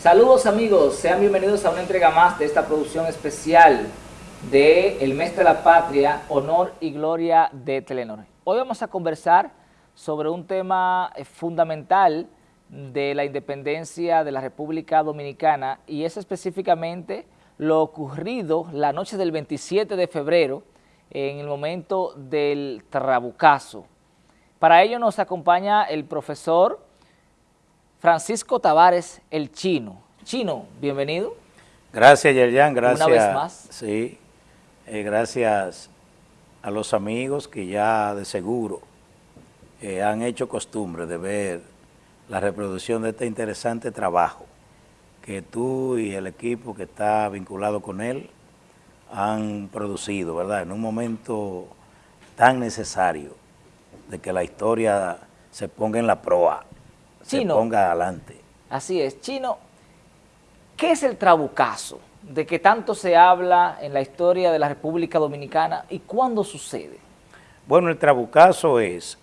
Saludos amigos, sean bienvenidos a una entrega más de esta producción especial de El Mes de la Patria, Honor y Gloria de Telenor. Hoy vamos a conversar sobre un tema eh, fundamental de la independencia de la República Dominicana y es específicamente lo ocurrido la noche del 27 de febrero en el momento del Trabucazo. Para ello nos acompaña el profesor Francisco Tavares, el Chino. Chino, bienvenido. Gracias, Yerjan, gracias. Una vez más. Sí, eh, gracias a los amigos que ya de seguro eh, han hecho costumbre de ver la reproducción de este interesante trabajo que tú y el equipo que está vinculado con él han producido, ¿verdad? En un momento tan necesario de que la historia se ponga en la proa se ponga adelante. Así es. Chino, ¿qué es el trabucazo de que tanto se habla en la historia de la República Dominicana y cuándo sucede? Bueno, el trabucazo es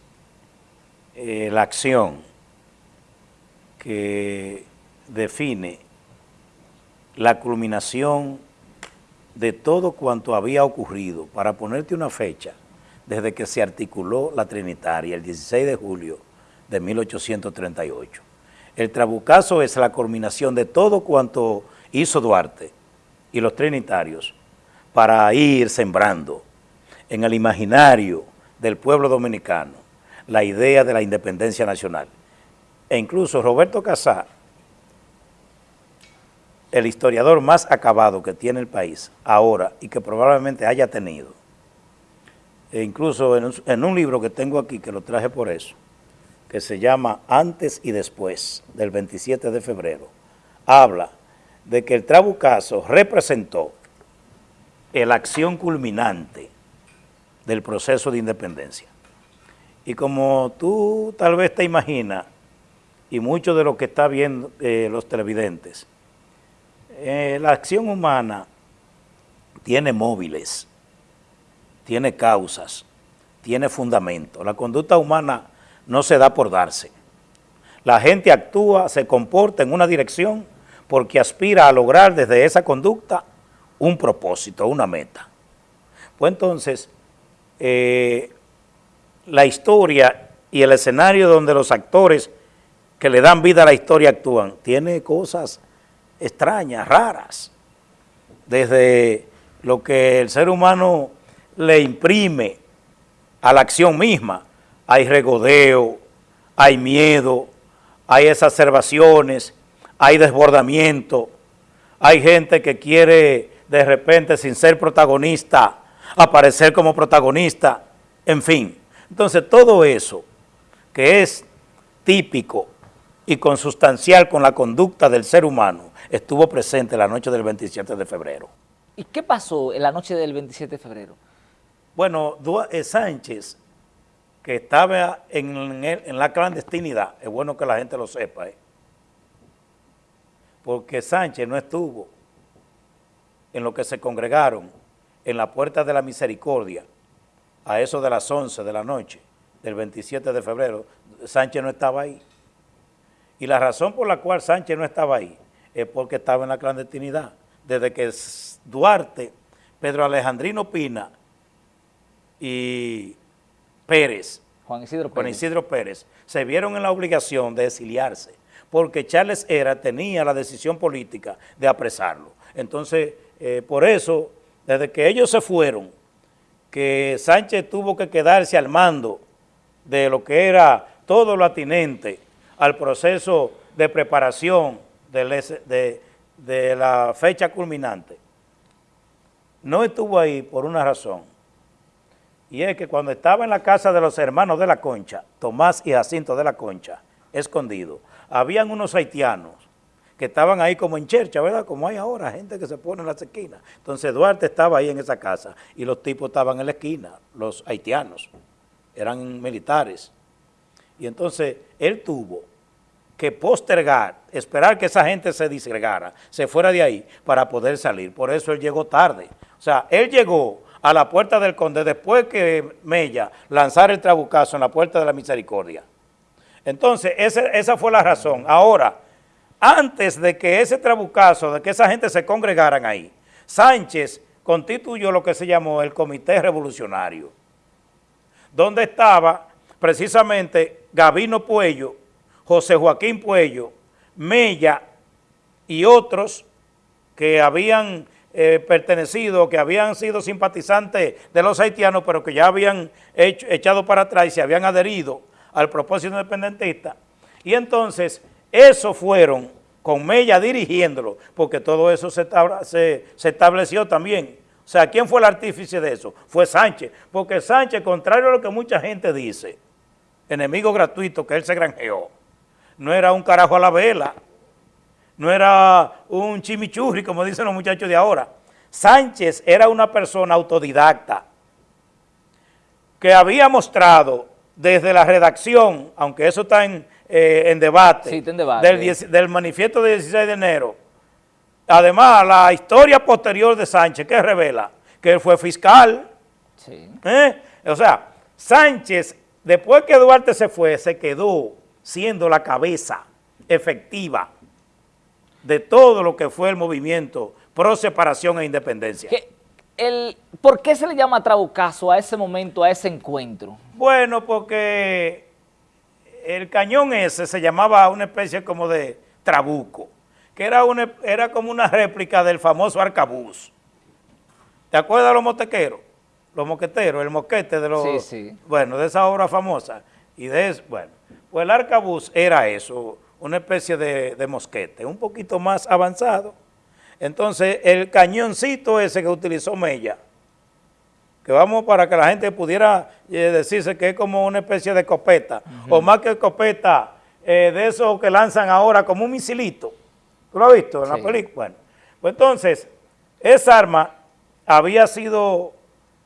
eh, la acción que define la culminación de todo cuanto había ocurrido, para ponerte una fecha, desde que se articuló la Trinitaria, el 16 de julio de 1838. El trabucazo es la culminación de todo cuanto hizo Duarte y los trinitarios para ir sembrando en el imaginario del pueblo dominicano la idea de la independencia nacional. E incluso Roberto Casá, el historiador más acabado que tiene el país ahora y que probablemente haya tenido, e incluso en un, en un libro que tengo aquí, que lo traje por eso, que se llama Antes y Después, del 27 de febrero, habla de que el Trabucazo representó la acción culminante del proceso de independencia. Y como tú tal vez te imaginas, y mucho de lo que está viendo eh, los televidentes, eh, la acción humana tiene móviles, tiene causas, tiene fundamento. La conducta humana no se da por darse. La gente actúa, se comporta en una dirección porque aspira a lograr desde esa conducta un propósito, una meta. Pues entonces, eh, la historia y el escenario donde los actores que le dan vida a la historia actúan, tiene cosas extrañas, raras, desde lo que el ser humano le imprime a la acción misma, hay regodeo, hay miedo, hay exacerbaciones, hay desbordamiento, hay gente que quiere de repente sin ser protagonista, aparecer como protagonista, en fin. Entonces todo eso que es típico y consustancial con la conducta del ser humano estuvo presente la noche del 27 de febrero. ¿Y qué pasó en la noche del 27 de febrero? Bueno, eh, Sánchez que estaba en, en, la clandestinidad, es bueno que la gente lo sepa, ¿eh? porque Sánchez no estuvo en lo que se congregaron en la Puerta de la Misericordia, a eso de las 11 de la noche, del 27 de febrero, Sánchez no estaba ahí. Y la razón por la cual Sánchez no estaba ahí es porque estaba en la clandestinidad. Desde que Duarte, Pedro Alejandrino Pina y Pérez, Juan Isidro Pérez. se vieron en la obligación de exiliarse, porque Charles Era tenía la decisión política de apresarlo. Entonces, eh, por eso, desde que ellos se fueron, que Sánchez tuvo que quedarse al mando de lo que era todo lo atinente al proceso de preparación de, de la fecha culminante, no estuvo ahí por una razón, y es que cuando estaba en la casa de los hermanos de la Concha, Tomás y Jacinto de la Concha, escondido, habían unos haitianos que estaban ahí como en chercha, ¿verdad? Como hay ahora, gente que se pone en las esquinas. Entonces Duarte estaba ahí en esa casa y los tipos estaban en la esquina, los haitianos, eran militares. Y entonces él tuvo que postergar, esperar que esa gente se disgregara, se fuera de ahí para poder salir. Por eso él llegó tarde. O sea, él llegó a la puerta del conde después que Mella lanzara el trabucazo en la puerta de la misericordia. Entonces, esa, esa fue la razón. Ahora, antes de que ese trabucazo, de que esa gente se congregaran ahí, Sánchez constituyó lo que se llamó el Comité Revolucionario, donde estaba precisamente Gabino Puello, José Joaquín Puello, Mella y otros que habían eh, pertenecido, que habían sido simpatizantes de los haitianos, pero que ya habían echado para atrás y se habían adherido al propósito independentista. Y entonces, esos fueron, con Mella dirigiéndolo, porque todo eso se, se estableció también. O sea, ¿quién fue el artífice de eso? Fue Sánchez, porque Sánchez, contrario a lo que mucha gente dice, enemigo gratuito que él se granjeó, no era un carajo a la vela, no era un chimichurri, como dicen los muchachos de ahora. Sánchez era una persona autodidacta que había mostrado desde la redacción, aunque eso está en, eh, debate, Del, manifiesto del 16 de enero, además la historia posterior de Sánchez, que revela que él fue fiscal, ¿eh? o sea, Sánchez, después que Duarte se fue, se quedó siendo la cabeza efectiva de todo lo que fue el movimiento pro separación e independencia. El, ¿Por qué se le llama trabucazo a ese momento, a ese encuentro? Bueno, porque el cañón ese se llamaba una especie como de trabuco, que era, una, era como una réplica del famoso arcabuz. ¿Te acuerdas de los motequeros? Los moqueteros, el moquete de los... Sí, sí. Bueno, de esa obra famosa. Y de eso, bueno, pues el arcabuz era eso, una especie de, mosquete, un poquito más avanzado. Entonces, el cañoncito ese que utilizó Mella, que vamos para que la gente pudiera eh, decirse que es como una especie de escopeta, o más que escopeta, eh, de eso que lanzan ahora como un misilito. ¿Tú lo has visto en la película? Bueno, pues entonces, esa arma había sido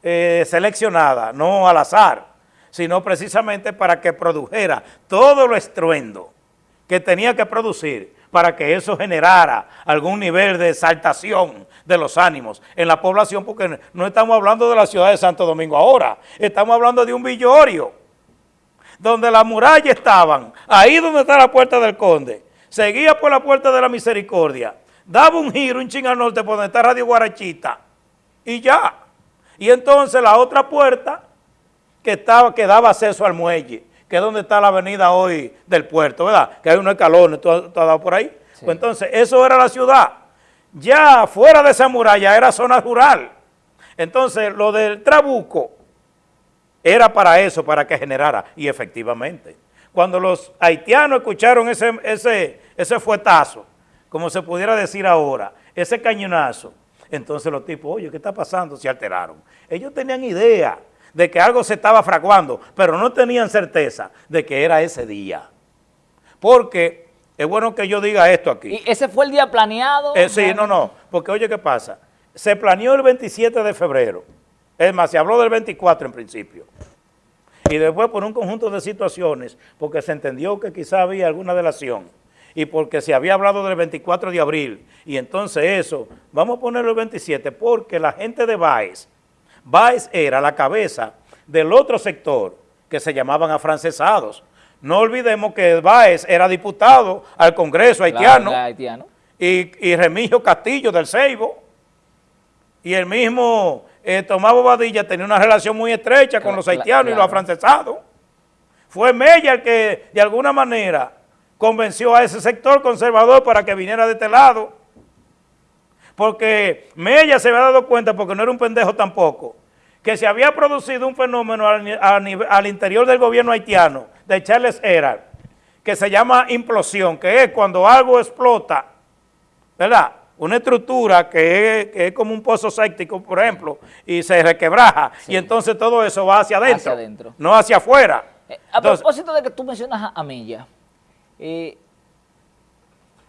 eh, seleccionada, no al azar, sino precisamente para que produjera todo lo estruendo que tenía que producir para que eso generara algún nivel de exaltación de los ánimos en la población, porque no estamos hablando de la ciudad de Santo Domingo ahora, estamos hablando de un villorio, donde las murallas estaban, ahí donde está la puerta del conde, seguía por la puerta de la misericordia, daba un giro, un ching al norte por donde está Radio Guarachita, y ya. Y entonces la otra puerta que, estaba, que daba acceso al muelle, que es donde está la avenida hoy del puerto, ¿verdad? Que hay unos escalones, ¿tú, has dado por ahí? Pues entonces, eso era la ciudad. Ya fuera de esa muralla era zona rural. Entonces, lo del Trabuco era para eso, para que generara. Y efectivamente, cuando los haitianos escucharon ese, ese, ese fuetazo, como se pudiera decir ahora, ese cañonazo, entonces los tipos, oye, ¿qué está pasando? Se alteraron. Ellos tenían idea de que algo se estaba fraguando, pero no tenían certeza de que era ese día. Porque es bueno que yo diga esto aquí. ¿Y ese fue el día planeado? Eh, sí, no, no, porque oye, ¿qué pasa? Se planeó el 27 de febrero. Es más, se habló del 24 en principio. Y después por un conjunto de situaciones, porque se entendió que quizá había alguna delación y porque se había hablado del 24 de abril, y entonces eso, vamos a ponerlo el 27, porque la gente de Baez Báez era la cabeza del otro sector que se llamaban afrancesados. No olvidemos que Báez era diputado al Congreso haitiano, Y, Remigio Castillo del Ceibo y el mismo eh, Tomás Bobadilla tenía una relación muy estrecha con los haitianos y los afrancesados. Fue Mella el que de alguna manera convenció a ese sector conservador para que viniera de este lado porque Mella se había dado cuenta, porque no era un pendejo tampoco, que se había producido un fenómeno al, interior del gobierno haitiano, de Charles Herald, que se llama implosión, que es cuando algo explota, ¿verdad?, una estructura que es, como un pozo séptico, por ejemplo, y se requebraja, y entonces todo eso va hacia adentro, no hacia afuera. Eh, a propósito de que tú mencionas a Mella, eh,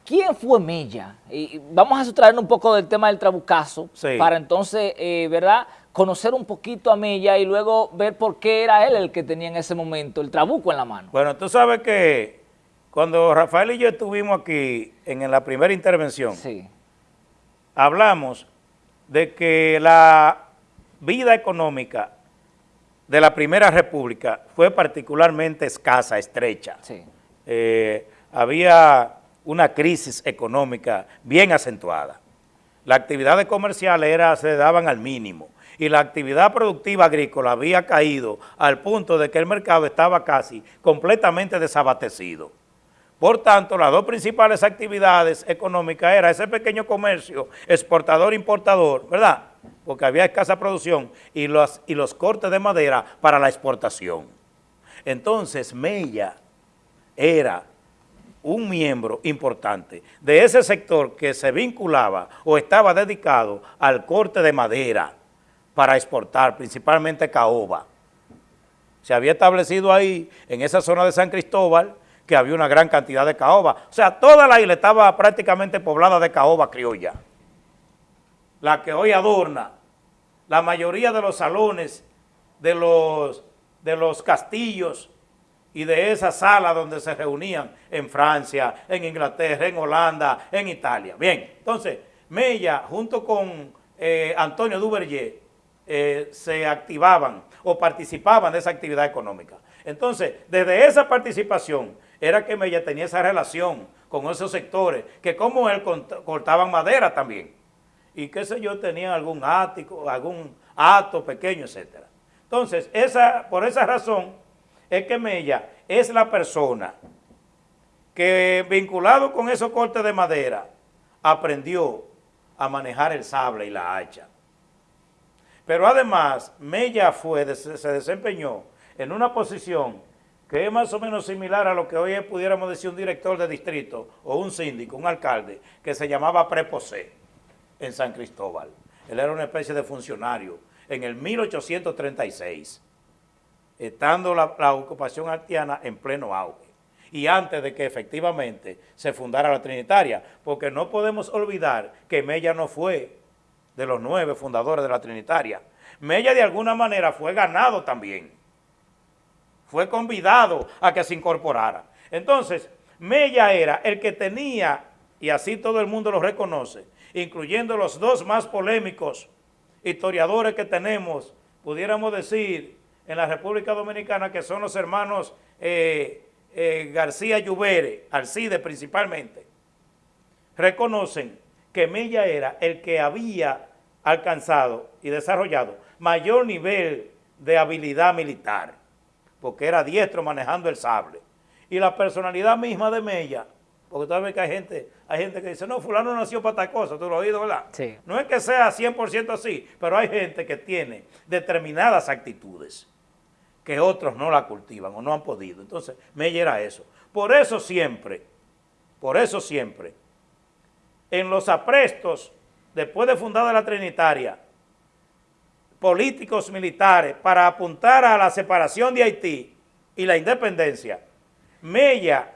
¿Quién fue Mella? Y vamos a sustraernos un poco del tema del trabucazo para entonces, eh, ¿verdad?, conocer un poquito a Mella y luego ver por qué era él el que tenía en ese momento el trabuco en la mano. Bueno, tú sabes que cuando Rafael y yo estuvimos aquí en la primera intervención, hablamos de que la vida económica de la Primera República fue particularmente escasa, estrecha. Sí. Eh, había una crisis económica bien acentuada. Las actividades comerciales se daban al mínimo y la actividad productiva agrícola había caído al punto de que el mercado estaba casi completamente desabastecido. Por tanto, las dos principales actividades económicas era ese pequeño comercio exportador-importador, ¿verdad? Porque había escasa producción y los, y los cortes de madera para la exportación. Entonces, Mella era un miembro importante de ese sector que se vinculaba o estaba dedicado al corte de madera para exportar, principalmente caoba. Se había establecido ahí, en esa zona de San Cristóbal, que había una gran cantidad de caoba. O sea, toda la isla estaba prácticamente poblada de caoba criolla. La que hoy adorna la mayoría de los salones de los, de los castillos y de esa sala donde se reunían en Francia, en Inglaterra, en Holanda, en Italia. Bien, entonces, Mella junto con eh, Antonio Duverger eh, se activaban o participaban de esa actividad económica. Entonces, desde esa participación era que Mella tenía esa relación con esos sectores, que como él cortaban madera también, y qué sé yo, tenían algún ático, algún acto pequeño, etcétera. Entonces, esa, por esa razón, es que Mella es la persona que vinculado con esos cortes de madera aprendió a manejar el sable y la hacha. Pero además, Mella fue, se desempeñó en una posición que es más o menos similar a lo que hoy pudiéramos decir un director de distrito o un síndico, un alcalde, que se llamaba Preposé en San Cristóbal. Él era una especie de funcionario en el 1836 estando la, ocupación haitiana en pleno auge y antes de que efectivamente se fundara la Trinitaria, porque no podemos olvidar que Mella no fue de los nueve fundadores de la Trinitaria. Mella de alguna manera fue ganado también, fue convidado a que se incorporara. Entonces, Mella era el que tenía, y así todo el mundo lo reconoce, incluyendo los dos más polémicos historiadores que tenemos, pudiéramos decir, en la República Dominicana, que son los hermanos eh, eh, García Lluvere, Alcide principalmente, reconocen que Mella era el que había alcanzado y desarrollado mayor nivel de habilidad militar, porque era diestro manejando el sable. Y la personalidad misma de Mella, porque tú ves que hay gente, hay gente que dice, no, fulano nació para tal cosa, tú lo has oído, ¿verdad? Sí. No es que sea 100% así, pero hay gente que tiene determinadas actitudes que otros no la cultivan o no han podido. Entonces, me era eso. Por eso siempre, por eso siempre, en los aprestos, después de fundada la Trinitaria, políticos militares para apuntar a la separación de Haití y la independencia, Mella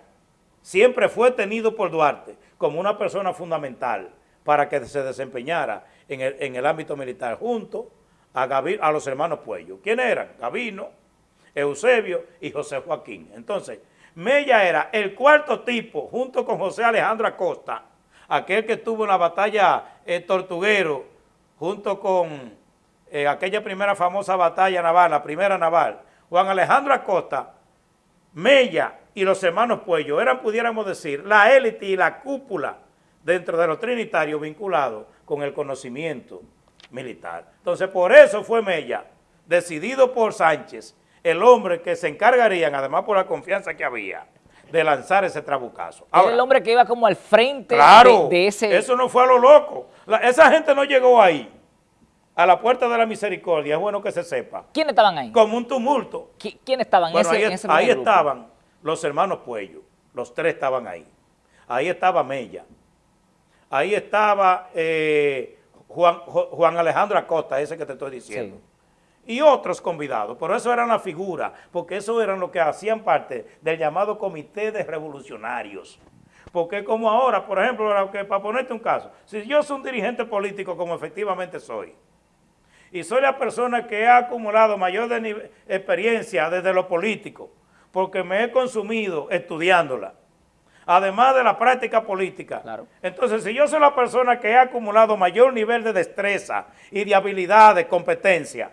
siempre fue tenido por Duarte como una persona fundamental para que se desempeñara en el, en el ámbito militar junto a, a los hermanos Puello. ¿Quiénes eran? Gavino, Eusebio y José Joaquín. Entonces, Mella era el cuarto tipo, junto con José Alejandro Acosta, aquel que estuvo en la batalla eh, Tortuguero, junto con eh, aquella primera famosa batalla naval, la primera naval, Juan Alejandro Acosta, Mella y los hermanos Puello eran, pudiéramos decir, la élite y la cúpula dentro de los trinitarios vinculados con el conocimiento militar. Entonces, por eso fue Mella, decidido por Sánchez, el hombre que se encargarían, además por la confianza que había, de lanzar ese trabucazo. Era el hombre que iba como al frente de, ese... eso no fue a lo loco. esa gente no llegó ahí, a la puerta de la misericordia, es bueno que se sepa. ¿Quiénes estaban ahí? Como un tumulto. ¿Quiénes estaban en ese, ahí, ahí estaban los hermanos Puello, los tres estaban ahí. Ahí estaba Mella. Ahí estaba eh, Juan, Juan Alejandro Acosta, ese que te estoy diciendo y otros convidados, pero eso eran la figura, porque eso eran los que hacían parte del llamado Comité de Revolucionarios. Porque como ahora, por ejemplo, para ponerte un caso, si yo soy un dirigente político como efectivamente soy, y soy la persona que ha acumulado mayor experiencia desde lo político, porque me he consumido estudiándola, además de la práctica política. Entonces, si yo soy la persona que ha acumulado mayor nivel de destreza y de habilidad, de competencia,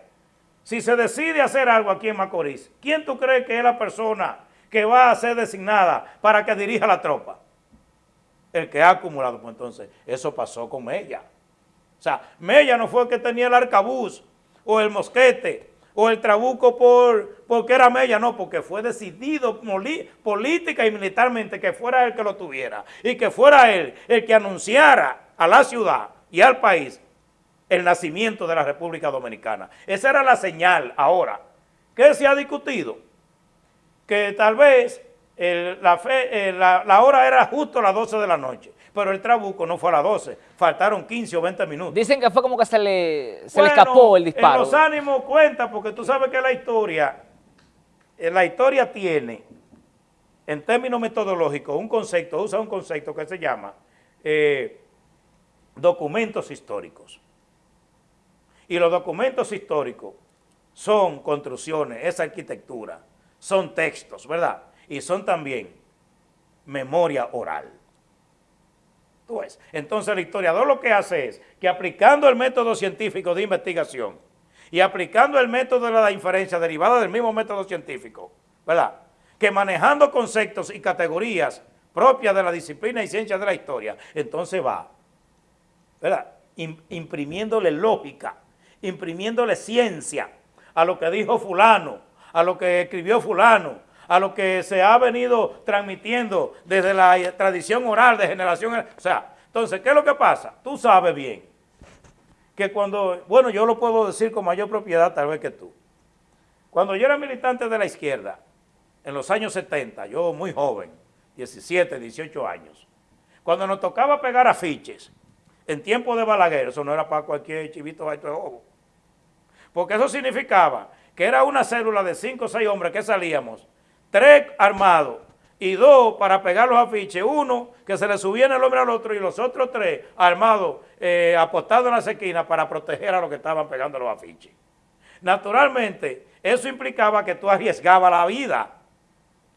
si se decide hacer algo aquí en Macorís, ¿quién tú crees que es la persona que va a ser designada para que dirija la tropa? el que ha acumulado. Pues entonces, eso pasó con Mella. O sea, Mella no fue el que tenía el arcabuz o el mosquete o el trabuco por, porque era Mella, no, porque fue decidido política y militarmente que fuera él que lo tuviera y que fuera él el que anunciara a la ciudad y al país el nacimiento de la República Dominicana. Esa era la señal ahora. ¿Qué se ha discutido? Que tal vez la, fe, la, hora era justo a las 12 de la noche, pero el trabuco no fue a las 12, faltaron 15 o 20 minutos. Dicen que fue como que se le, se le escapó el disparo. En los ánimos cuenta, porque tú sabes que la historia, eh, la historia tiene, en términos metodológicos, un concepto, usa un concepto que se llama eh, documentos históricos. Y los documentos históricos son construcciones, es arquitectura, son textos, ¿verdad? Y son también memoria oral. Entonces el historiador lo que hace es que aplicando el método científico de investigación y aplicando el método de la inferencia derivada del mismo método científico, ¿verdad? Que manejando conceptos y categorías propias de la disciplina y ciencia de la historia, entonces va, ¿verdad? imprimiéndole lógica, imprimiéndole ciencia a lo que dijo fulano, a lo que escribió fulano, a lo que se ha venido transmitiendo desde la tradición oral de generación. O sea, entonces, ¿qué es lo que pasa? Tú sabes bien que cuando, bueno, yo lo puedo decir con mayor propiedad tal vez que tú. Cuando yo era militante de la izquierda, en los años 70, yo muy joven, 17, 18 años, cuando nos tocaba pegar afiches, en tiempo de Balaguer, eso no era para cualquier chivito de ojo, porque eso significaba que era una célula de cinco o seis hombres que salíamos, tres armados y dos para pegar los afiches, uno que se le subía el hombre al otro y los otros tres armados eh, apostados en las esquinas para proteger a los que estaban pegando los afiches. Naturalmente, eso implicaba que tú arriesgabas la vida,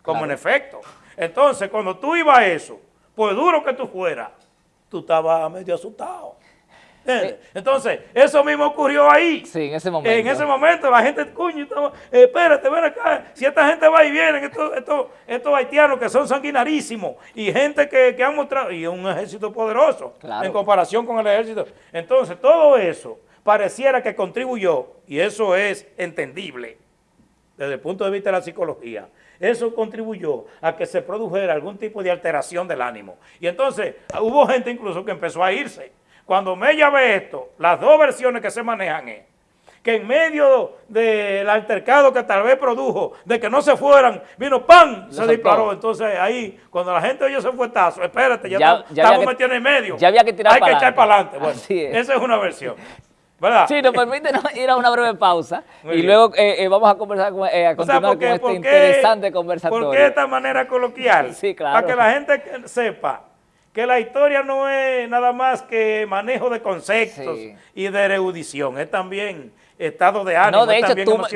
como en efecto. Entonces, cuando tú ibas a eso, pues duro que tú fueras, tú estabas medio asustado. Entonces, eso mismo ocurrió ahí. Sí, en ese momento. En ese momento la gente, coño, eh, espérate, ven acá. Si esta gente va y viene, estos, estos, haitianos que son sanguinarísimos y gente que, que han mostrado, y un ejército poderoso en comparación con el ejército. Entonces, todo eso pareciera que contribuyó, y eso es entendible desde el punto de vista de la psicología, eso contribuyó a que se produjera algún tipo de alteración del ánimo. Y entonces hubo gente incluso que empezó a irse. Cuando Mella ve esto, las dos versiones que se manejan es que en medio del altercado que tal vez produjo, de que no se fueran, vino ¡pam! Se disparó. Entonces ahí, cuando la gente oyó ese fuetazo, espérate, ya, estamos metiendo en medio. Ya había que tirar Hay que echar para adelante. Bueno, esa es una versión. ¿verdad? Sí, nos permite ir a una breve pausa y luego eh, eh, vamos a conversar eh, a continuar con este interesante conversatorio. ¿Por qué esta manera coloquial? sí, claro. Para que la gente sepa que la historia no es nada más que manejo de conceptos y de erudición, es también estado de ánimo. No, de hecho,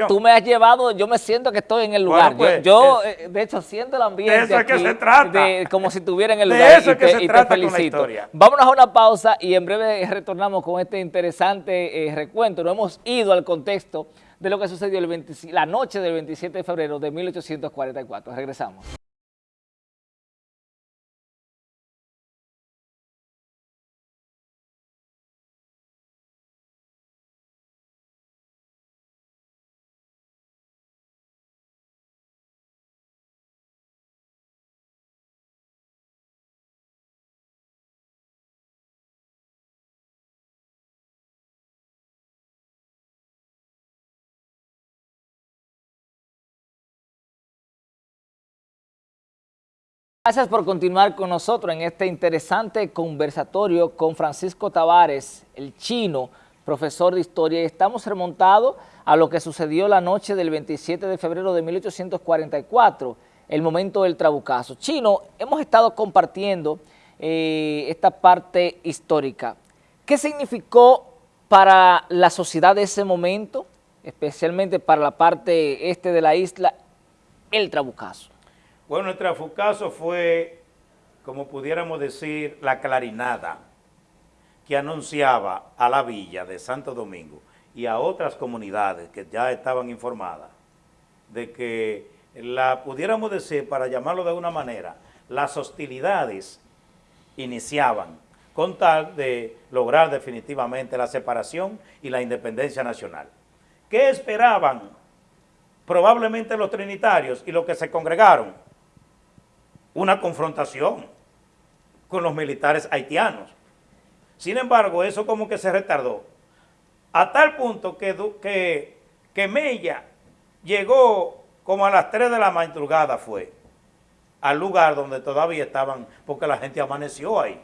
tú, me has llevado, yo me siento que estoy en el lugar. yo, pues, eh, de hecho, siento el ambiente De eso es que se trata. como si estuviera en el lugar. De eso es que se trata Con la historia. Vámonos a una pausa y en breve retornamos con este interesante eh, recuento. Nos hemos ido al contexto de lo que sucedió el la noche del 27 de febrero de 1844. Regresamos. Gracias por continuar con nosotros en este interesante conversatorio con Francisco Tavares, el chino, profesor de historia. Estamos remontados a lo que sucedió la noche del 27 de febrero de 1844, el momento del trabucazo. Chino, hemos estado compartiendo eh, esta parte histórica. ¿Qué significó para la sociedad de ese momento, especialmente para la parte este de la isla, el trabucazo? Bueno, el trafucazo fue, como pudiéramos decir, la clarinada que anunciaba a la villa de Santo Domingo y a otras comunidades que ya estaban informadas de que la pudiéramos decir, para llamarlo de una manera, las hostilidades iniciaban con tal de lograr definitivamente la separación y la independencia nacional. ¿Qué esperaban probablemente los trinitarios y los que se congregaron? Una confrontación con los militares haitianos. Sin embargo, eso como que se retardó. A tal punto que, que, que Mella llegó como a las 3 de la madrugada fue al lugar donde todavía estaban, porque la gente amaneció ahí,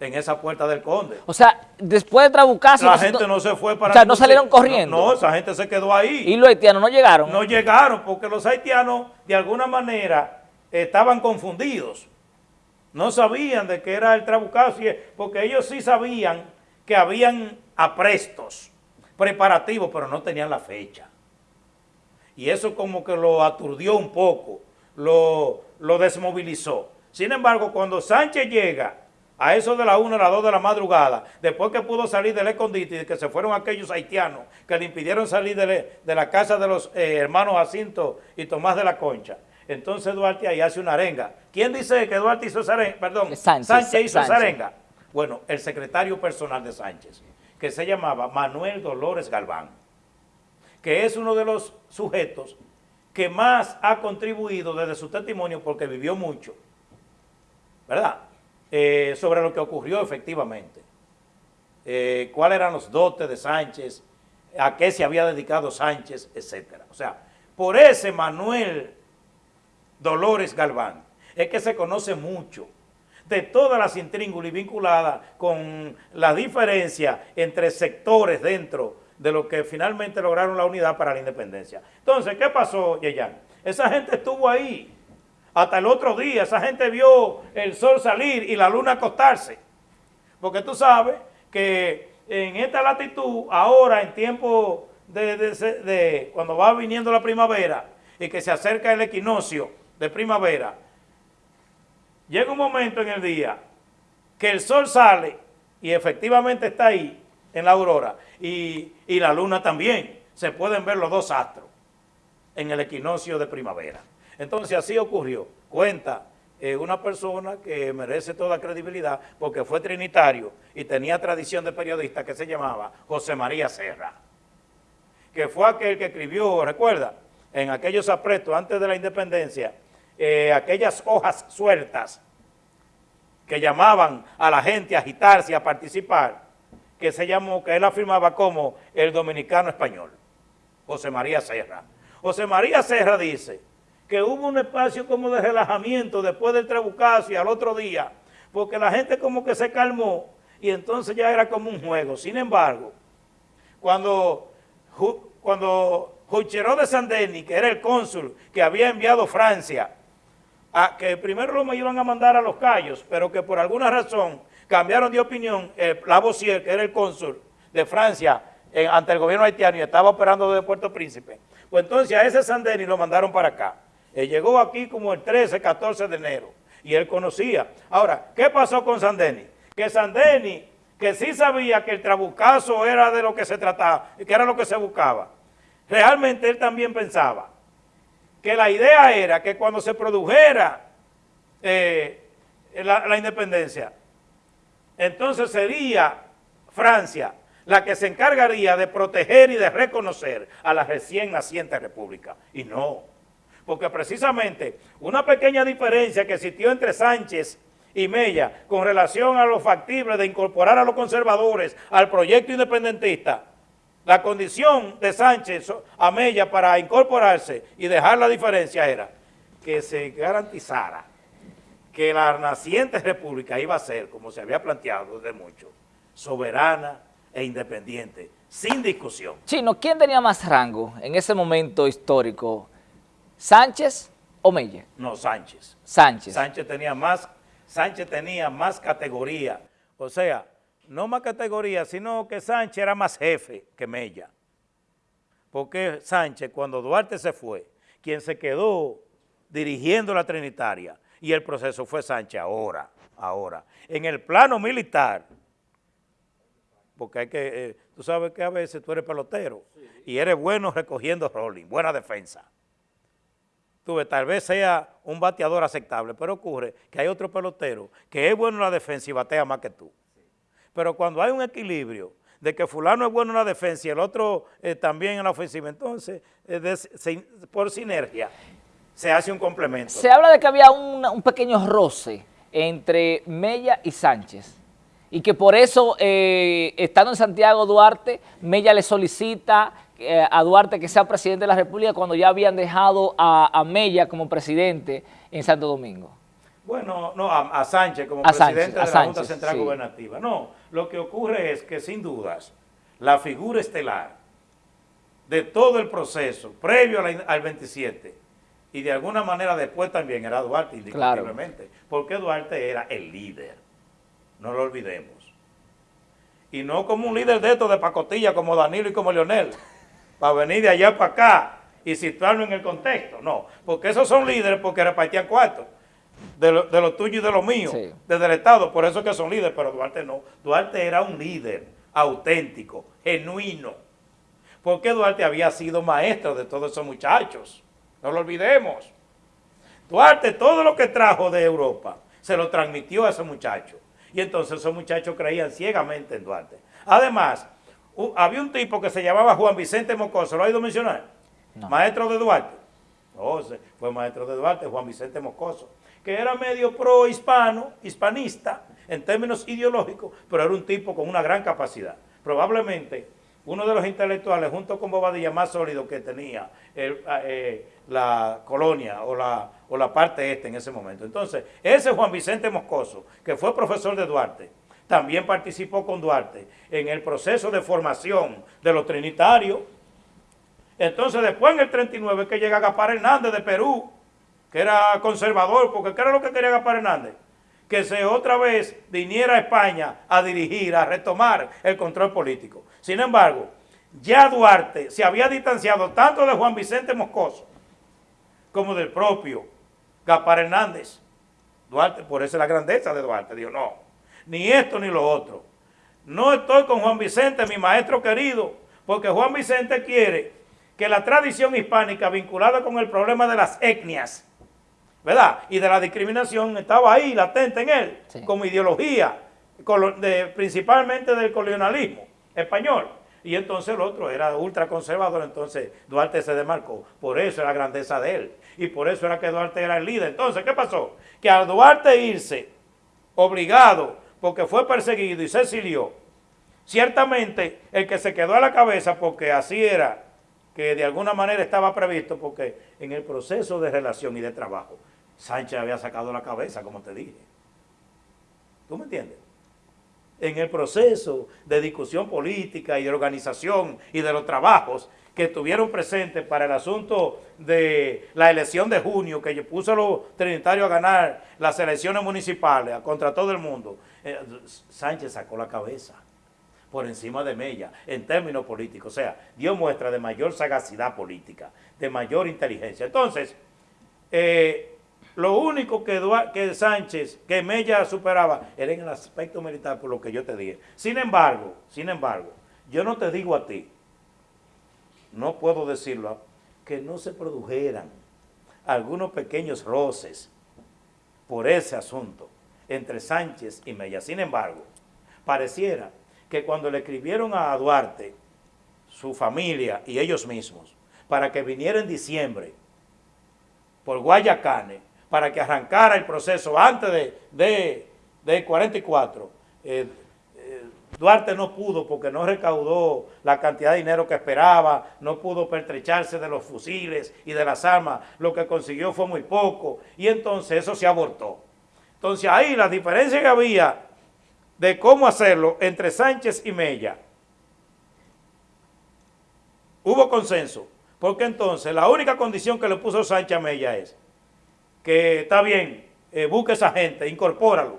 en esa puerta del Conde. O sea, después de Trabucazo... La gente no, se fue para... O sea, no salieron corriendo. No, esa gente se quedó ahí. ¿Y los haitianos no llegaron? No llegaron, porque los haitianos, de alguna manera, estaban confundidos. No sabían de qué era el Trabucazo, porque ellos sí sabían que habían aprestos preparativos, pero no tenían la fecha. Y eso como que lo aturdió un poco, lo, desmovilizó. Sin embargo, cuando Sánchez llega a eso de la 1 a las 2 de la madrugada, después que pudo salir del escondite y que se fueron aquellos haitianos que le impidieron salir de, la casa de los eh, hermanos Jacinto y Tomás de la Concha, entonces Duarte ahí hace una arenga. ¿Quién dice que Duarte hizo esa arenga? Perdón, Sánchez, hizo esa arenga. Bueno, el secretario personal de Sánchez, que se llamaba Manuel Dolores Galván, que es uno de los sujetos que más ha contribuido desde su testimonio, porque vivió mucho, ¿verdad?, eh, sobre lo que ocurrió efectivamente. Eh, cuáles eran los dotes de Sánchez, a qué se había dedicado Sánchez, etcétera. O sea, por ese Manuel Dolores Galván es que se conoce mucho de todas las intríngulas vinculadas con la diferencia entre sectores dentro de lo que finalmente lograron la unidad para la independencia. Entonces, ¿qué pasó, Yeyan? Esa gente estuvo ahí hasta el otro día, esa gente vio el sol salir y la luna acostarse. Porque tú sabes que en esta latitud, ahora en tiempo de, de cuando va viniendo la primavera y que se acerca el equinoccio de primavera, llega un momento en el día que el sol sale y efectivamente está ahí en la aurora y, la luna también. Se pueden ver los dos astros en el equinoccio de primavera. Entonces así ocurrió. Cuenta eh, una persona que merece toda credibilidad porque fue trinitario y tenía tradición de periodista que se llamaba José María Serra, que fue aquel que escribió, recuerda, en aquellos apretos antes de la independencia, eh, aquellas hojas sueltas que llamaban a la gente a agitarse, a participar, que se llamó, que él afirmaba como el dominicano español, José María Serra. José María Serra dice que hubo un espacio como de relajamiento después del Trabucazo y al otro día, porque la gente como que se calmó y entonces ya era como un juego. Sin embargo, cuando, cuando Huicheró de Sandeni, que era el cónsul que había enviado Francia, a, que primero lo iban a mandar a los Cayos, pero que por alguna razón cambiaron de opinión, eh, Lavoisier, que era el cónsul de Francia eh, ante el gobierno haitiano y estaba operando desde Puerto Príncipe, pues entonces a ese Sandeni lo mandaron para acá. Él llegó aquí como el 13, 14 de enero y él conocía. Ahora, ¿qué pasó con Sandeni? Que Sandeni, que sí sabía que el trabucazo era de lo que se trataba, que era lo que se buscaba, realmente él también pensaba que la idea era que cuando se produjera eh, la independencia, entonces sería Francia la que se encargaría de proteger y de reconocer a la recién naciente república. Y no, porque precisamente una pequeña diferencia que existió entre Sánchez y Mella con relación a lo factible de incorporar a los conservadores al proyecto independentista, la condición de Sánchez a Mella para incorporarse y dejar la diferencia era que se garantizara que la naciente república iba a ser, como se había planteado desde mucho, soberana e independiente, sin discusión. Chino, ¿quién tenía más rango en ese momento histórico? ¿Sánchez o Mella? No, Sánchez. Sánchez. Sánchez tenía más, Sánchez tenía más categoría, o sea, no más categoría, sino que Sánchez era más jefe que Mella. Porque Sánchez, cuando Duarte se fue, quien se quedó dirigiendo la Trinitaria, y el proceso fue Sánchez ahora, ahora. En el plano militar, porque hay que, eh, tú sabes que a veces tú eres pelotero y eres bueno recogiendo rolling, buena defensa. tuve, tal vez sea un bateador aceptable, pero ocurre que hay otro pelotero que es bueno en la defensa y batea más que tú. Pero cuando hay un equilibrio de que fulano es bueno en la defensa y el otro eh, también en la ofensiva, entonces, eh, por sinergia, se hace un complemento. Se habla de que había un, pequeño roce entre Mella y Sánchez y que por eso, eh, estando en Santiago Duarte, Mella le solicita a Duarte que sea presidente de la República cuando ya habían dejado a, a Mella como presidente en Santo Domingo. Bueno, no, a, Sánchez como presidente de la Junta Central Gubernativa. No, lo que ocurre es que sin dudas la figura estelar de todo el proceso previo al 27 y de alguna manera después también era Duarte, indiscutiblemente, porque Duarte era el líder, no lo olvidemos. Y no como un líder de estos de pacotilla como Danilo y como Leonel, para venir de allá para acá y situarlo en el contexto, no, porque esos son líderes porque repartían cuartos de lo, tuyo y de lo mío, desde el Estado, por eso que son líderes, pero Duarte no. Duarte era un líder auténtico, genuino, porque Duarte había sido maestro de todos esos muchachos, no lo olvidemos. Duarte todo lo que trajo de Europa se lo transmitió a esos muchachos, y entonces esos muchachos creían ciegamente en Duarte. Además, había un tipo que se llamaba Juan Vicente Mocoso, ¿lo ha ido a mencionar? Maestro de Duarte. No, fue maestro de Duarte, Juan Vicente Moscoso que era medio pro-hispano, hispanista, en términos ideológicos, pero era un tipo con una gran capacidad. Probablemente uno de los intelectuales, junto con Bobadilla, más sólido que tenía eh, la colonia o la, o la parte este en ese momento. Entonces, ese Juan Vicente Moscoso, que fue profesor de Duarte, también participó con Duarte en el proceso de formación de los trinitarios. Entonces, después en el 39 que llega Gapar Hernández de Perú, que era conservador, porque ¿qué era lo que quería Gaspar Hernández? Que se otra vez viniera a España a dirigir, a retomar el control político. Sin embargo, ya Duarte se había distanciado tanto de Juan Vicente Moscoso como del propio Gaspar Hernández. Duarte, por eso es la grandeza de Duarte, dijo, no, ni esto ni lo otro. No estoy con Juan Vicente, mi maestro querido, porque Juan Vicente quiere que la tradición hispánica vinculada con el problema de las etnias ¿verdad? Y de la discriminación estaba ahí, latente en él, como ideología, principalmente del colonialismo español. Y entonces el otro era ultraconservador, entonces Duarte se demarcó. Por eso era la grandeza de él. Y por eso era que Duarte era el líder. Entonces, ¿qué pasó? Que al Duarte irse, obligado, porque fue perseguido y se exilió, ciertamente el que se quedó a la cabeza, porque así era, que de alguna manera estaba previsto, porque en el proceso de relación y de trabajo, Sánchez había sacado la cabeza, como te dije. ¿Tú me entiendes? En el proceso de discusión política y de organización y de los trabajos que estuvieron presentes para el asunto de la elección de junio, que puso a los trinitarios a ganar las elecciones municipales contra todo el mundo, eh, Sánchez sacó la cabeza por encima de Mella en términos políticos. O sea, dio muestra de mayor sagacidad política, de mayor inteligencia. Entonces, eh, lo único que, Sánchez, que Mella superaba, era en el aspecto militar, por lo que yo te dije. Sin embargo, sin embargo, yo no te digo a ti, no puedo decirlo, que no se produjeran algunos pequeños roces por ese asunto entre Sánchez y Mella. Sin embargo, pareciera que cuando le escribieron a Duarte, su familia y ellos mismos, para que viniera en diciembre por Guayacane, para que arrancara el proceso antes de, de, 44. Eh, eh, Duarte no pudo porque no recaudó la cantidad de dinero que esperaba, no pudo pertrecharse de los fusiles y de las armas, lo que consiguió fue muy poco, y entonces eso se abortó. Entonces ahí la diferencia que había de cómo hacerlo entre Sánchez y Mella, hubo consenso, porque entonces la única condición que le puso Sánchez a Mella es que está bien, eh, busque esa gente, incorpóralo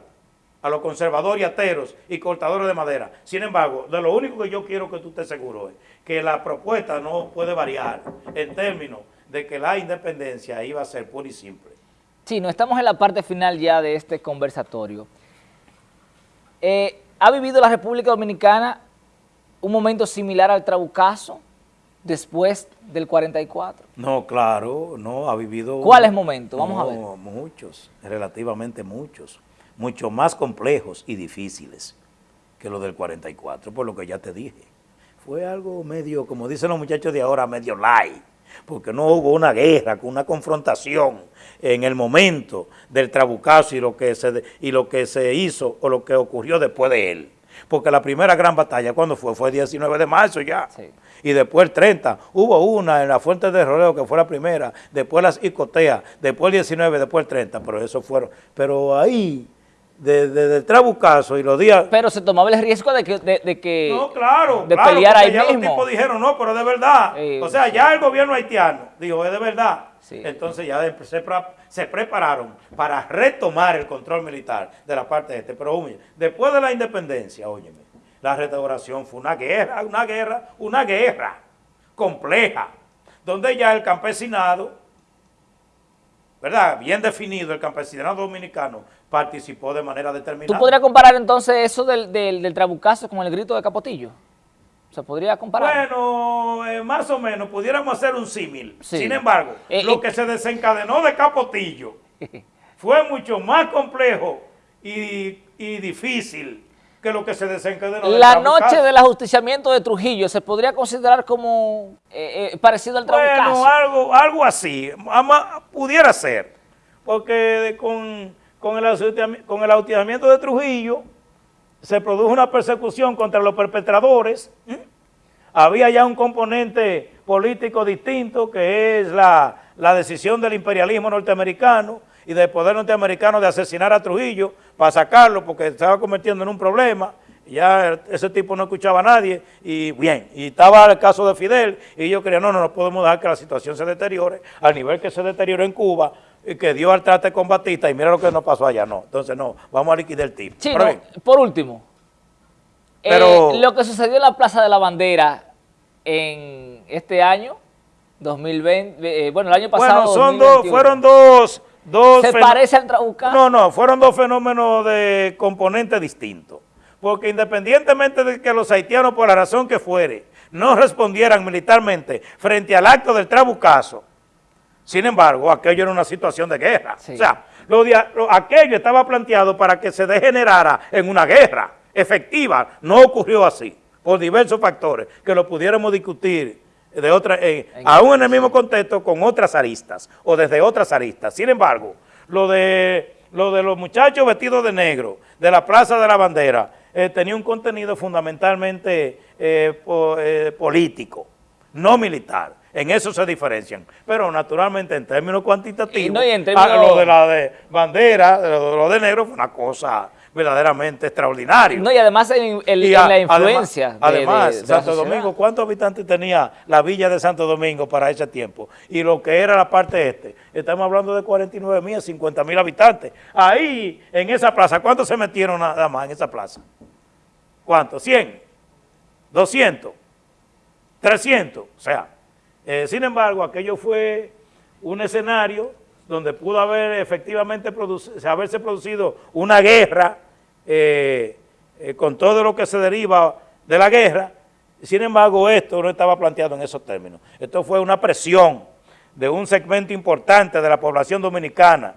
a los conservadores y ateros y cortadores de madera. Sin embargo, de lo único que yo quiero que tú estés seguro es que la propuesta no puede variar en términos de que la independencia iba a ser pura y simple. Sí, no estamos en la parte final ya de este conversatorio. Eh, ¿Ha vivido la República Dominicana un momento similar al Trabucazo? después del 44? No, claro, no, ha vivido... ¿Cuáles momentos? Vamos a ver. Muchos, relativamente muchos, mucho más complejos y difíciles que lo del 44, por lo que ya te dije. Fue algo medio, como dicen los muchachos de ahora, medio light, porque no hubo una guerra, una confrontación en el momento del trabucazo y lo que se, y lo que se hizo o lo que ocurrió después de él. Porque la primera gran batalla, ¿cuándo fue? Fue el 19 de marzo ya. Y después el 30, hubo una en la Fuente de Roleo que fue la primera, después las Icoteas, después el 19, después el 30, pero eso fueron. Pero ahí de, de, Trabucazo y los días... Pero se tomaba el riesgo de que... De, que no, claro, de claro, pelear ahí ya mismo. los tipos dijeron, no, pero de verdad. o sea, ya el gobierno haitiano dijo, es de verdad. Entonces ya se, se, prepararon para retomar el control militar de la parte de este. Pero oye, después de la independencia, óyeme, la restauración fue una guerra, una guerra, una guerra compleja, donde ya el campesinado ¿verdad? Bien definido, el campesinado dominicano participó de manera determinada. ¿Tú podrías comparar entonces eso del, del, trabucazo con el grito de Capotillo? ¿Se podría comparar? Bueno, eh, más o menos, pudiéramos hacer un símil. Sin embargo, eh, lo que se desencadenó de Capotillo fue mucho más complejo y, y difícil que lo que se desencadenó. La noche del ajusticiamiento de Trujillo se podría considerar como eh, eh, parecido al trabucazo. Bueno, algo, algo así, pudiera ser, porque con, con el, con el ajusticiamiento de Trujillo se produjo una persecución contra los perpetradores, había ya un componente político distinto que es la, la decisión del imperialismo norteamericano, y del poder norteamericano de asesinar a Trujillo para sacarlo porque estaba convirtiendo en un problema. Ya ese tipo no escuchaba a nadie y bien, y estaba el caso de Fidel y yo creía, no, no, no podemos dejar que la situación se deteriore al nivel que se deterioró en Cuba que dio al trate con Batista y mira lo que nos pasó allá, no. Entonces no, vamos a liquidar el tipo. Sí, por último, Pero, eh, lo que sucedió en la Plaza de la Bandera en este año, 2020, eh, bueno, el año pasado. Bueno, son dos, fueron dos ¿Se parece al Trabucazo? No, no, fueron dos fenómenos de componentes distintos. Porque independientemente de que los haitianos, por la razón que fuere, no respondieran militarmente frente al acto del Trabucazo, sin embargo, aquello era una situación de guerra. O sea, aquello estaba planteado para que se degenerara en una guerra efectiva. No ocurrió así, por diversos factores, que lo pudiéramos discutir de otra, eh, aún en el mismo contexto con otras aristas o desde otras aristas. Sin embargo, lo de, lo de los muchachos vestidos de negro de la Plaza de la Bandera eh, tenía un contenido fundamentalmente eh, político, no militar. En eso se diferencian. Pero naturalmente en términos cuantitativos, ah, lo de la de bandera, lo de negro fue una cosa verdaderamente extraordinario. No, y además en, la influencia. Además, Santo Domingo, ¿cuántos habitantes tenía la villa de Santo Domingo para ese tiempo? Y lo que era la parte este, estamos hablando de 49 mil, 50 mil habitantes. Ahí, en esa plaza, ¿cuántos se metieron nada más en esa plaza? ¿Cuántos? ¿100? ¿200? ¿300? O sea, eh, sin embargo, aquello fue un escenario donde pudo haber efectivamente haberse producido una guerra eh, eh, con todo lo que se deriva de la guerra, sin embargo esto no estaba planteado en esos términos. Esto fue una presión de un segmento importante de la población dominicana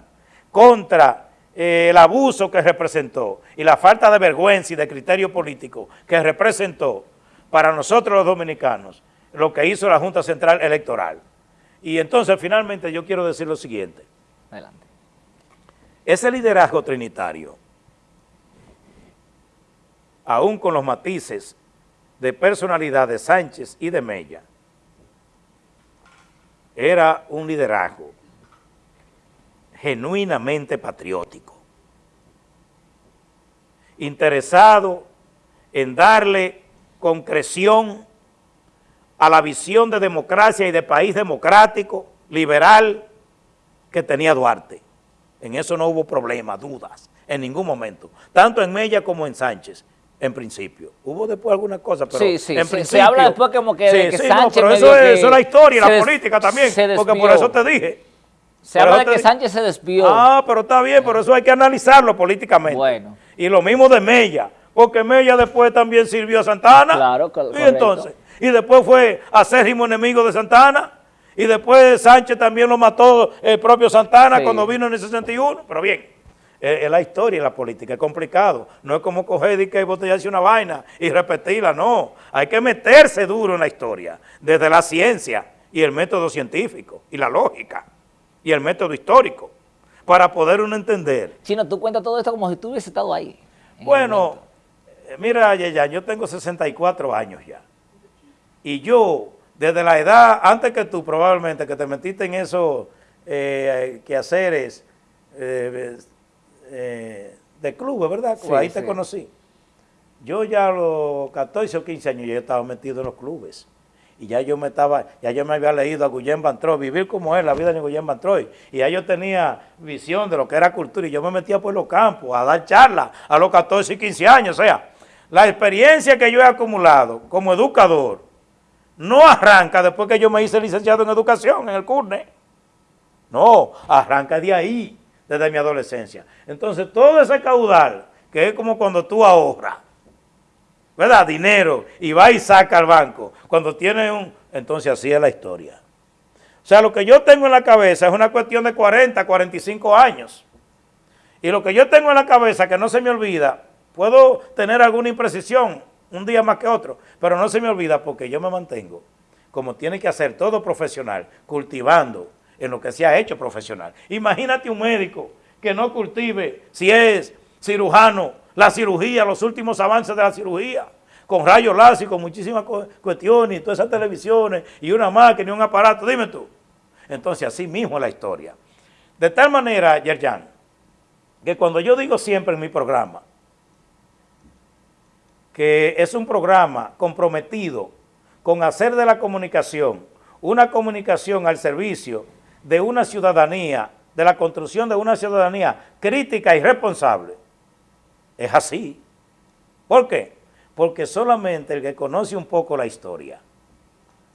contra el abuso que representó y la falta de vergüenza y de criterio político que representó para nosotros los dominicanos lo que hizo la Junta Central Electoral. Y entonces, finalmente, yo quiero decir lo siguiente. Adelante. Ese liderazgo trinitario, aún con los matices de personalidad de Sánchez y de Mella, era un liderazgo genuinamente patriótico, interesado en darle concreción a la visión de democracia y de país democrático, liberal, que tenía Duarte. En eso no hubo problema, dudas, en ningún momento. Tanto en Mella como en Sánchez, en principio. Hubo después algunas cosas, pero sí, sí, en principio... Se habla después como que, de que sí, Sánchez... No, pero eso es, eso es la historia y la política también, porque por eso te dije. Se habla de que Sánchez se despió. Ah, pero está bien, pero eso hay que analizarlo políticamente. Bueno. Y lo mismo de Mella porque Mella después también sirvió a Santana. Claro, claro. Y entonces, y después fue acérrimo enemigo de Santana, y después Sánchez también lo mató el propio Santana cuando vino en el 61, pero bien, es, la historia y la política, es complicado, no es como coger y que botellarse una vaina y repetirla, no, hay que meterse duro en la historia, desde la ciencia y el método científico y la lógica y el método histórico, para poder uno entender. Chino, tú cuentas todo esto como si tú hubieses estado ahí. Bueno, eh, mira, ya, yo tengo 64 años ya, y yo, desde la edad, antes que tú probablemente, que te metiste en esos eh, quehaceres, eh, eh, de clubes, ¿verdad? ahí te conocí. Yo ya a los 14 o 15 años ya estaba metido en los clubes. Y ya yo me estaba, ya yo me había leído a Guillén Bantroy, vivir como es la vida de Guillén Bantroy. Y ya yo tenía visión de lo que era cultura y yo me metía por los campos a dar charlas a los 14 y 15 años. O sea, la experiencia que yo he acumulado como educador no arranca después que yo me hice licenciado en educación en el CURNE. No, arranca de ahí desde mi adolescencia. Entonces, todo ese caudal, que es como cuando tú ahorras, ¿verdad? Dinero, y va y saca al banco, cuando tiene un... Entonces, así es la historia. O sea, lo que yo tengo en la cabeza es una cuestión de 40, 45 años. Y lo que yo tengo en la cabeza, que no se me olvida, puedo tener alguna imprecisión un día más que otro, pero no se me olvida porque yo me mantengo, como tiene que hacer todo profesional, cultivando, en lo que se ha hecho profesional. Imagínate un médico que no cultive, si es cirujano, la cirugía, los últimos avances de la cirugía, con rayos láser, con muchísimas cuestiones, y todas esas televisiones, y una máquina y un aparato, dime tú. Entonces, así mismo es la historia. De tal manera, Yerjan, que cuando yo digo siempre en mi programa, que es un programa comprometido con hacer de la comunicación una comunicación al servicio de una ciudadanía, de la construcción de una ciudadanía crítica y responsable, es así. ¿Por qué? Porque solamente el que conoce un poco la historia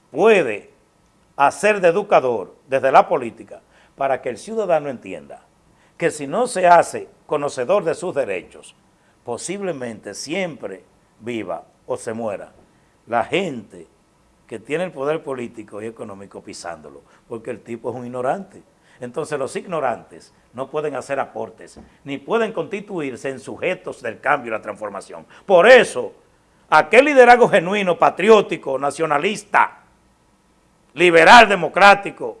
puede hacer de educador desde la política para que el ciudadano entienda que si no se hace conocedor de sus derechos, posiblemente siempre viva o se muera la gente que tiene el poder político y económico pisándolo, porque el tipo es un ignorante. Entonces los ignorantes no pueden hacer aportes, ni pueden constituirse en sujetos del cambio y la transformación. Por eso, aquel liderazgo genuino, patriótico, nacionalista, liberal, democrático,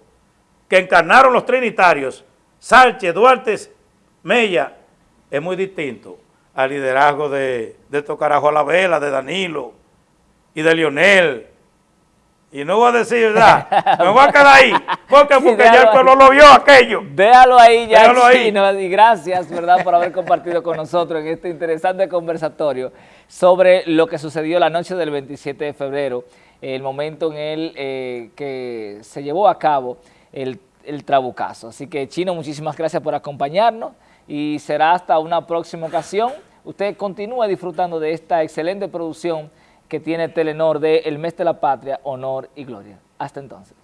que encarnaron los trinitarios, Sánchez, Duarte, Mella, es muy distinto al liderazgo de, de Tocarajo a la Vela, de Danilo y de Lionel, y no voy a decir, ¿verdad? Me voy a quedar ahí. Porque, porque ya el pueblo lo vio aquello. Déjalo ahí ya, Déjalo ahí. Y gracias, ¿verdad?, por haber compartido con nosotros en este interesante conversatorio sobre lo que sucedió la noche del 27 de febrero, el momento en el eh, que se llevó a cabo el, el trabucazo. Así que, Chino, muchísimas gracias por acompañarnos y será hasta una próxima ocasión. Usted continúe disfrutando de esta excelente producción que tiene Telenor de El Mes de la Patria, Honor y Gloria. Hasta entonces.